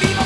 ¡Viva!